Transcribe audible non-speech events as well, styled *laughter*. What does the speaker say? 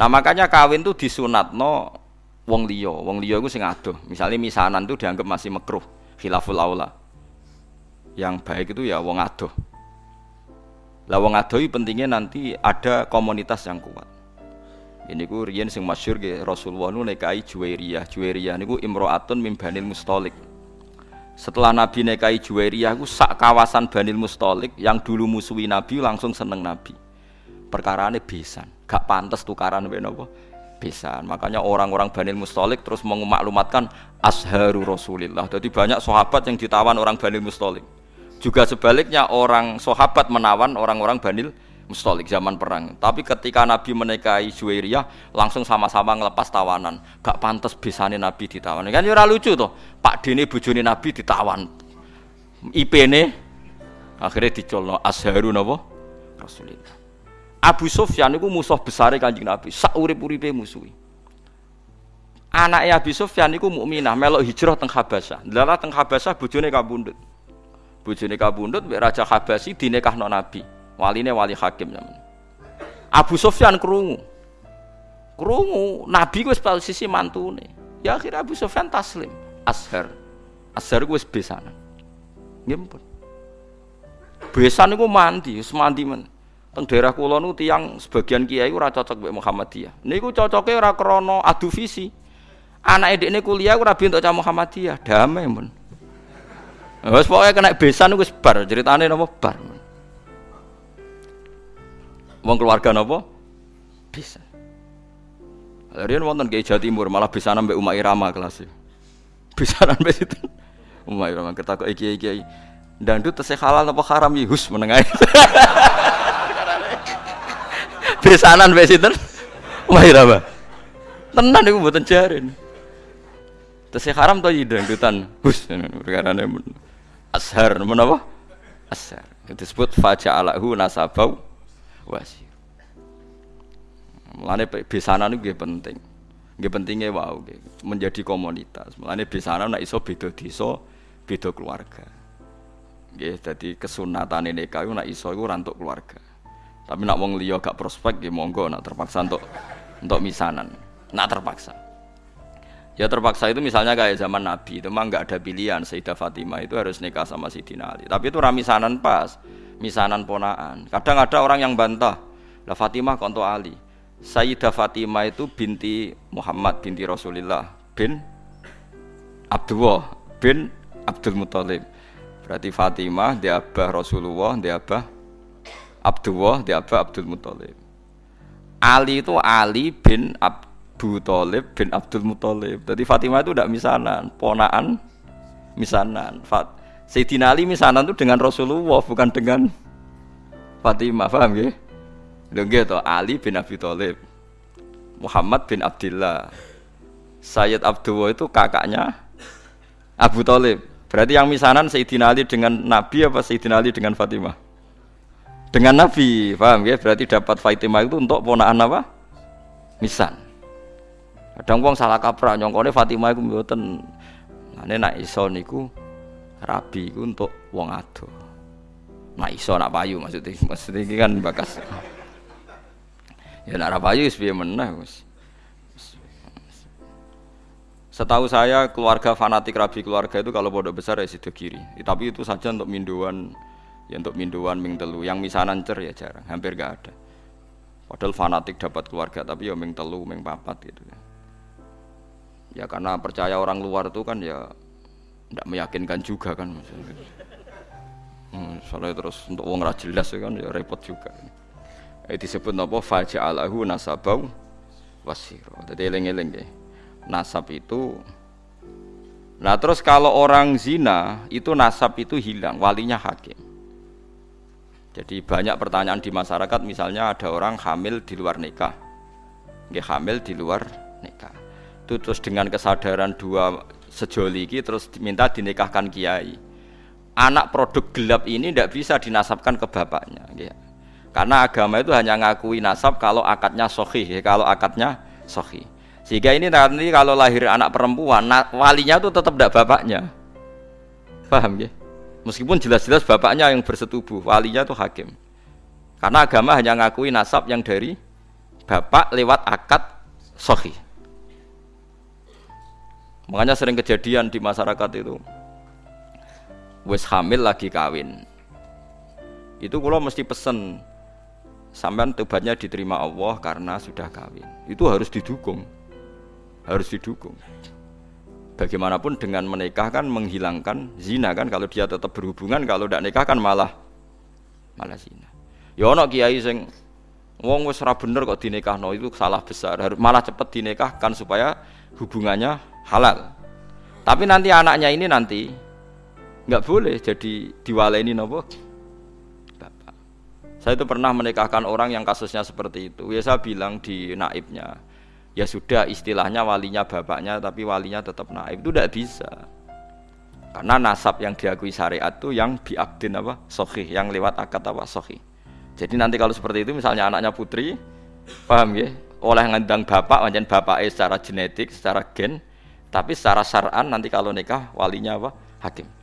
Nah makanya kawin tuh disunatno wong liya, wong liya iku sing adoh. Misalnya misanan tuh dianggap masih makruh, khilaful aula. Yang baik itu ya wong adoh. Lah wong adoh pentingnya nanti ada komunitas yang kuat. Ini ku riyen sing masyhur ge Rasulullah nu nekai Juwairiyah. Juwairiyah niku imro'atun mim Banil Mustalik. Setelah Nabi nekai Juwairiyah ku sak kawasan Banil Mustalik yang dulu musuhi Nabi langsung seneng Nabi. Perkarane besan, gak pantas tukaran mbek napa? Besan. Makanya orang-orang Banil Mustalik terus mengumaklumatkan asharu Rasulillah. Jadi banyak sahabat yang ditawan orang Banil Mustalik. Juga sebaliknya orang sahabat menawan orang-orang Banil mustolik zaman perang. Tapi ketika Nabi menikahi Juwairiyah langsung sama-sama ngelepas tawanan. Gak pantas bisane Nabi ditawan. Kan ya lucu tuh. Pak Dini bujuni Nabi ditawan. IP ini akhirnya dicolno Azharun apa? Rasulullah. Abu Sufyan itu musuh besar kanjeng Nabi. Sak urip-uripe musuhi. Anaknya Abu Sufyan itu mukminah melok hijrah teng Habasyah. Lala teng Habasyah bojone kabundut. Bojone kabundut Raja Habasyi dinekahno Nabi. Waline wali hakim zaman. Abu Sufyan kerungu. Kerungu, Nabi wis sisi mantune. Ya akhirnya Abu Sufyan taslim. Ashar. Ashar wis besanan. Nggih pun. Besan niku mandi, wis mandi. Teng daerah kula nu tiyang sebagian kiai ora cocok mbek Muhammadiyah. Niku cocoke ora krana adu visi. Anake dekne kuliah ora bi untuk cah Muhammadiyah, damai men. Wes pokoke kena besan wis bar, ceritane napa bar. Wong keluarga napa? Bisa. Riyen wonten Kiai Jawa Timur malah bisa nambah Umar Irama kelas. Bisa nambah itu. Umar Irama ketakok kiai-kiai. Dandut tesih halal apa haram ya hus menengah. *laughs* Besanan mbek sinten? Umar Irama. Tenan iku mboten jarin. Tesih haram to ya dangdutan hus perkarane ashar menapa? Ashar. Disebut faja'alahu nasabau wasir. Mulane besanan itu penting. Nggih pentingnya wow, menjadi komunitas. Mulane besanan nek iso beda desa, beda keluarga. Nggih, dadi kesunatan nikah iku nek iso iku rantuk keluarga. Tapi nak wong liya gak prospek nggih monggo nak terpaksa untuk untuk misanan. Nak terpaksa. Ya terpaksa itu misalnya kayak zaman Nabi itu mah nggak ada pilihan Sayyidah Fatimah itu harus nikah sama Sayyidina Ali. Tapi itu ramisanan pas misanan ponaan. Kadang ada orang yang bantah, lah Fatimah konto Ali. Sayyidah Fatimah itu binti Muhammad binti Rasulullah bin Abdullah bin Abdul Muthalib. Berarti Fatimah dia abah Rasulullah, dia abah Abdullah, dia abah Abdul Muthalib. Ali itu Ali bin Abu Talib bin Abdul Muthalib. Jadi Fatimah itu tidak misanan, ponaan misanan. Fat Sayyidina Ali misanan itu dengan Rasulullah bukan dengan Fatimah, paham ya? Lho to, Ali bin Abi Thalib. Muhammad bin Abdullah. Sayyid Abdullah itu kakaknya Abu Thalib. Berarti yang misanan Sayyidina Ali dengan Nabi apa Sayyidina Ali dengan Fatimah? Dengan Nabi, paham ya? Berarti dapat Fatimah itu untuk ponaan apa? Misan. Kadang wong salah kaprah nyongkone Fatimah iku mboten. Nah, nek iso niku rabi itu untuk wong ado nah iso nak payu maksudnya *laughs* maksudnya ini kan bakas ya nak payu wis piye meneh wis Setahu saya keluarga fanatik rabi keluarga itu kalau bodoh besar ya sido kiri. Tapi itu saja untuk minduan ya untuk minduan ming telu. Yang misanan cer ya jarang, hampir gak ada. Padahal fanatik dapat keluarga tapi ya ming telu, ming papat gitu. Ya. Karena percaya orang luar itu kan ya tidak meyakinkan juga kan hmm, soalnya terus untuk uang ra jelas kan ya repot juga. Eh, disebut apa? Faja'alahu nasabau wasiro. Jadi eling-eling ya. Nasab itu nah terus kalau orang zina itu nasab itu hilang walinya hakim jadi banyak pertanyaan di masyarakat misalnya ada orang hamil di luar nikah nggih hamil di luar nikah itu terus dengan kesadaran dua sejoli ini terus minta dinikahkan kiai. Anak produk gelap ini tidak bisa dinasabkan ke bapaknya. Ya. Karena agama itu hanya ngakui nasab kalau akadnya sohi, kalau akadnya sohi. Sehingga ini nanti kalau lahir anak perempuan, walinya itu tetap tidak bapaknya. Paham ya? Meskipun jelas-jelas bapaknya yang bersetubuh, walinya itu hakim. Karena agama hanya ngakui nasab yang dari bapak lewat akad sohi. Makanya sering kejadian di masyarakat itu. Wes hamil lagi kawin. Itu kalau mesti pesen sampean tobatnya diterima Allah karena sudah kawin. Itu harus didukung. Harus didukung. Bagaimanapun dengan menikah kan menghilangkan zina kan kalau dia tetap berhubungan kalau tidak nikah kan malah malah zina. Ya ono kiai sing wong wis ora bener kok dinikahno itu salah besar. Harus malah cepat dinikahkan supaya hubungannya halal. Tapi nanti anaknya ini nanti nggak boleh jadi diwaleni nopo bapak. Saya itu pernah menikahkan orang yang kasusnya seperti itu. Ya saya bilang di naibnya, ya sudah istilahnya walinya bapaknya tapi walinya tetap naib itu tidak bisa. Karena nasab yang diakui syariat itu yang biakdin apa? Sohih, yang lewat akad apa? Sohih. Jadi nanti kalau seperti itu misalnya anaknya putri, paham ya? Oleh ngandang bapak, macam bapaknya secara genetik, secara gen, tapi secara syar'an nanti kalau nikah walinya apa? Hakim.